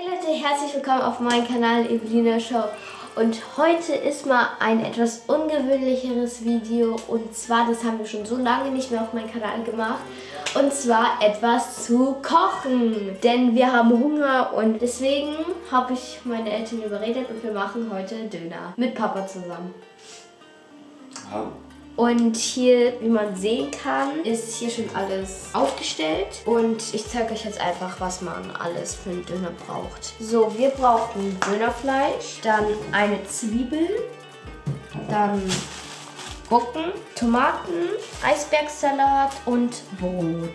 Hey Leute, herzlich willkommen auf meinem Kanal Evelina Show. Und heute ist mal ein etwas ungewöhnlicheres Video. Und zwar, das haben wir schon so lange nicht mehr auf meinem Kanal gemacht. Und zwar etwas zu kochen. Denn wir haben Hunger und deswegen habe ich meine Eltern überredet und wir machen heute Döner. Mit Papa zusammen. Ja. Und hier, wie man sehen kann, ist hier schon alles aufgestellt. Und ich zeige euch jetzt einfach, was man alles für einen Döner braucht. So, wir brauchen Dönerfleisch, dann eine Zwiebel, dann Gurken, Tomaten, Eisbergsalat und Brot.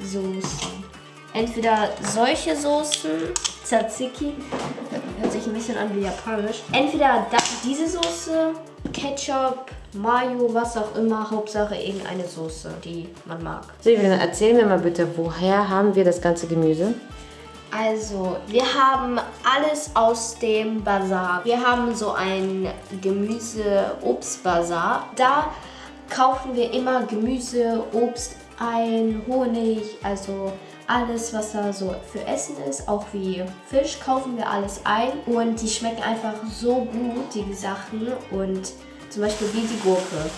Soßen. Entweder solche Soßen, Tzatziki, hört sich ein bisschen an wie japanisch. Entweder diese Soße, Ketchup, Mayo, was auch immer, Hauptsache irgendeine Soße, die man mag. Silvia, erzähl mir mal bitte, woher haben wir das ganze Gemüse? Also, wir haben alles aus dem Bazar. Wir haben so ein Gemüse-Obst-Bazar. Da kaufen wir immer Gemüse, Obst ein, Honig, also alles, was da so für Essen ist, auch wie Fisch, kaufen wir alles ein. Und die schmecken einfach so gut, die Sachen. Und zum Beispiel wie die Gurke.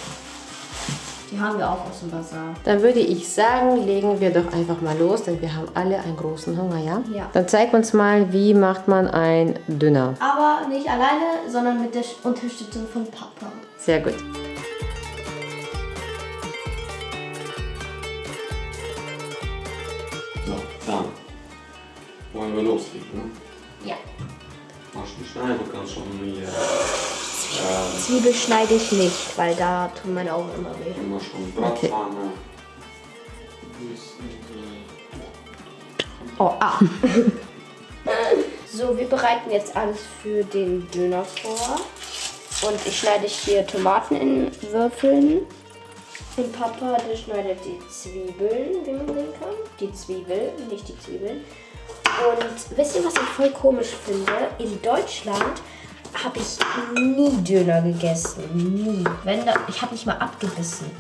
Die haben wir auch aus dem Bazar. Dann würde ich sagen, legen wir doch einfach mal los, denn wir haben alle einen großen Hunger, ja? Ja. Dann zeig uns mal, wie macht man ein Döner. Aber nicht alleine, sondern mit der Unterstützung von Papa. Sehr gut. So, dann wollen wir loslegen. Ja. Machst du schneiden, du kannst schon hier äh, Zwiebel schneide ich nicht, weil da tun meine Augen immer weh. immer schon Bratpfanne. Oh, ah. so, wir bereiten jetzt alles für den Döner vor. Und ich schneide hier Tomaten in Würfeln. Und Papa, der schneidet die Zwiebeln, wie man sehen kann. Die Zwiebel, nicht die Zwiebeln. Und wisst ihr, was ich voll komisch finde? In Deutschland habe ich nie Döner gegessen. Nie. Wenn da, ich habe nicht mal abgebissen.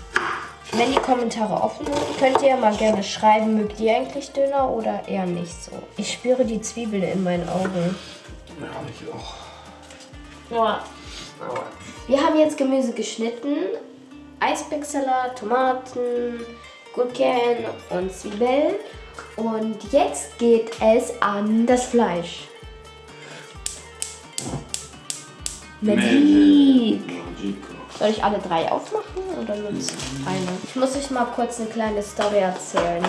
Wenn die Kommentare offen sind, könnt ihr mal gerne schreiben, mögt ihr eigentlich Döner oder eher nicht so. Ich spüre die Zwiebeln in meinen Augen. Ja, ich auch. Ja. Wir haben jetzt Gemüse geschnitten. Eisbergsalat, Tomaten, Gurken und Zwiebeln. Und jetzt geht es an das Fleisch. Magic! Soll ich alle drei aufmachen oder nur eine? Ich muss euch mal kurz eine kleine Story erzählen.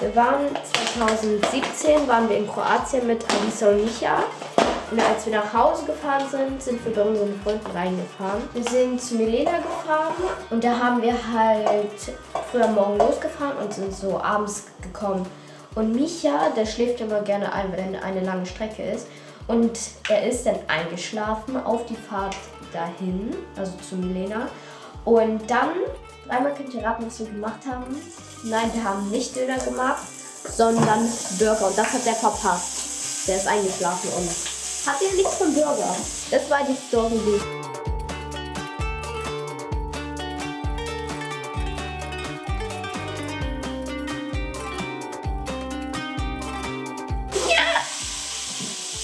Wir waren 2017 waren wir in Kroatien mit Alisa und Micha. Und als wir nach Hause gefahren sind, sind wir bei unseren Freunden reingefahren. Wir sind zu Milena gefahren und da haben wir halt früh am Morgen losgefahren und sind so abends gekommen. Und Micha, der schläft immer gerne ein, wenn eine lange Strecke ist. Und er ist dann eingeschlafen auf die Fahrt dahin, also zu Milena. Und dann, einmal könnt ihr raten, was wir gemacht haben. Nein, wir haben nicht Döner gemacht, sondern Burger. Und das hat er verpasst. Der ist eingeschlafen und hat ja nichts vom Burger. Das war die Story.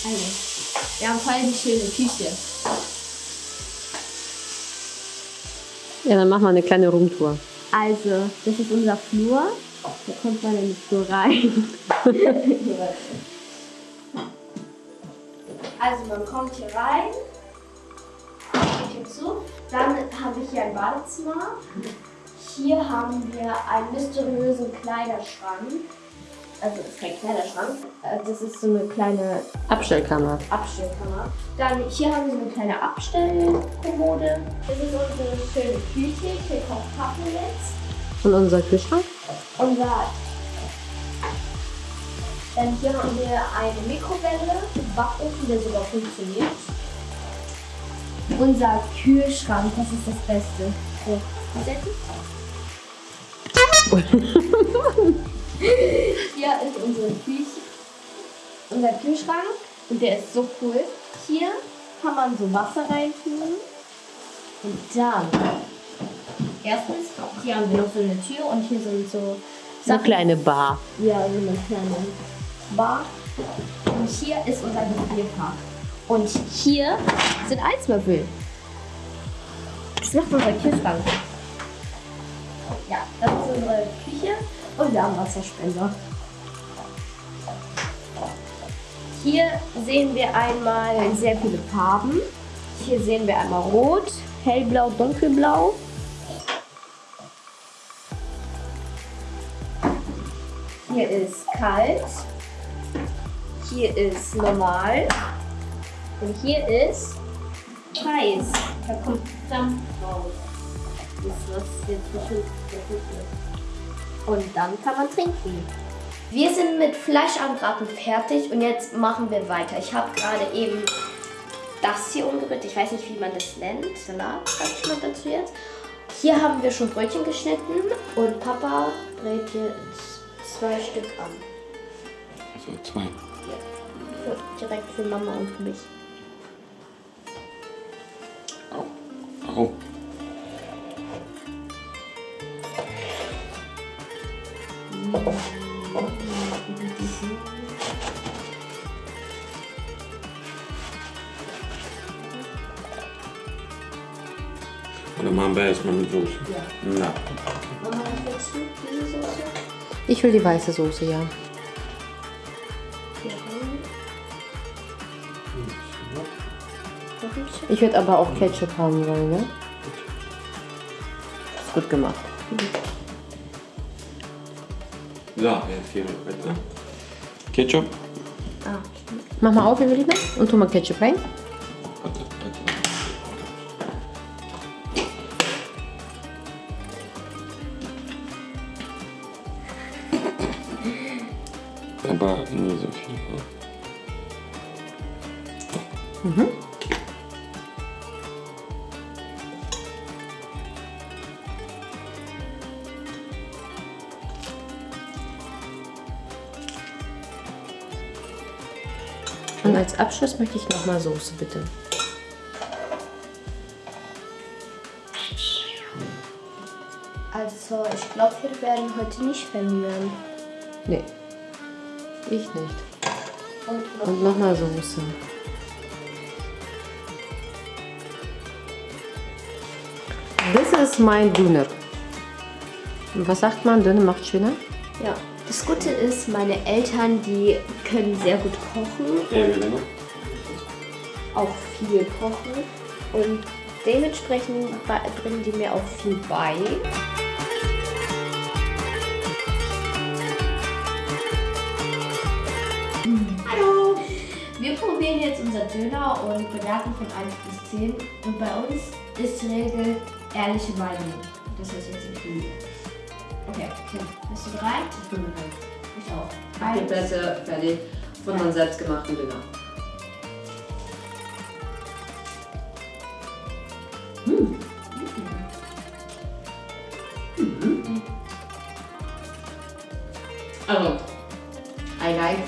Also, wir haben voll die schöne Küche. Ja, dann machen wir eine kleine Roomtour. Also, das ist unser Flur. Da kommt man in den Flur rein. also, man kommt hier rein. Geht hier zu. Dann habe ich hier ein Badezimmer. Hier haben wir einen mysteriösen Kleiderschrank. Also, das ist kein Kleiderschrank. äh, Das ist so eine kleine Abstellkammer. Abstellkammer. Dann hier haben wir eine kleine Abstellkommode. Das ist unsere schöne Küche. Hier kommt Papa jetzt. Und unser Kühlschrank? Unser. Dann hier haben wir eine Mikrowelle, Backofen, der sogar funktioniert. Unser Kühlschrank, das ist das Beste. So. Hier ist unsere Küche, unser Kühlschrank und der ist so cool. Hier kann man so Wasser reintun und dann erstens hier haben wir noch so eine Tür und hier sind so Eine kleine Bar. Ja, so eine kleine Bar. Und hier ist unser Gefrierfach. Und hier sind Eiswürfel. Das macht unser Kühlschrank. Ja, das ist unsere Küche und wir haben Wasserspender. Hier sehen wir einmal sehr viele Farben. Hier sehen wir einmal Rot, Hellblau, Dunkelblau. Hier ist kalt. Hier ist normal. Und hier ist heiß. Da kommt Dampf raus. Das ist was jetzt bestimmt. Und dann kann man trinken. Wir sind mit Fleisch anbraten fertig und jetzt machen wir weiter. Ich habe gerade eben das hier umgerührt. Ich weiß nicht, wie man das nennt. Salat, sag ich mal dazu jetzt. Hier haben wir schon Brötchen geschnitten und Papa brät jetzt zwei Stück an. Also zwei. Für, direkt für Mama und für mich. Au. Au. Und dann machen wir erstmal mit Soße. Ja. Mama, was willst du? Diese Soße? Ich will die weiße Soße, ja. Ich würde aber auch Ketchup haben wollen, ne? Ist gut gemacht. So, jetzt hier weiter. Ketchup. Ah, Mach mal auf, Evelina, und tu mal Ketchup rein. Warte, warte. Aber nie so viel. ne? Und als Abschluss möchte ich nochmal Soße, bitte. Also, ich glaube, wir werden heute nicht verhungern. Nee. Ich nicht. Und noch Und nochmal Soße. Das ist mein Döner. Was sagt man? Döner macht schöner? Ja. Das Gute ist, meine Eltern, die können sehr gut kochen Ja, und noch. auch viel kochen. Und dementsprechend bringen die mir auch viel bei. Hallo! Wir probieren jetzt unser Döner und bewerten von 1 bis 10. Und bei uns ist die Regel ehrliche Meinung. Das heißt jetzt nicht Lüge. Bist du bereit? Ich bin bereit. Ich auch. Die Eins. Plätze fertig von meinem selbstgemachten Döner. Also, I like,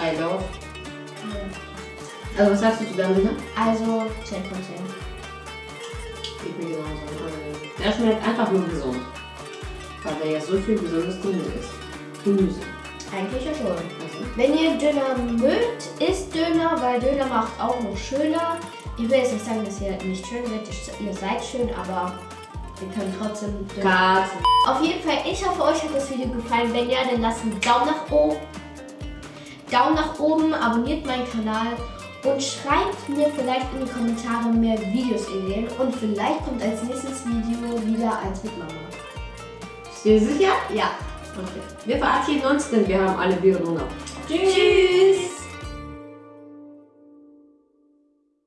I love. Also, was sagst du zu deinem Döner? Also 10 von 10. Ich bin genauso. Also, Er schmeckt einfach nur gesund. Weil da ja so viel gesundes Gemüse ist. Gemüse. Eigentlich ja schon. Also, Wenn ihr Döner mögt, isst Döner, weil Döner macht auch noch schöner. Ich will jetzt nicht sagen, dass ihr nicht schön seid, ihr seid schön, aber wir können trotzdem Döner. Auf jeden Fall, ich hoffe, euch hat das Video gefallen. Wenn ja, dann lasst einen Daumen nach oben. Daumen nach oben, abonniert meinen Kanal und schreibt mir vielleicht in die Kommentare mehr Videos-Ideen und vielleicht kommt als nächstes Video wieder eins mit Mama. Bist du sicher? Ja. Okay. Wir verabschieden uns, denn wir haben alle Bier runter. Tschüss.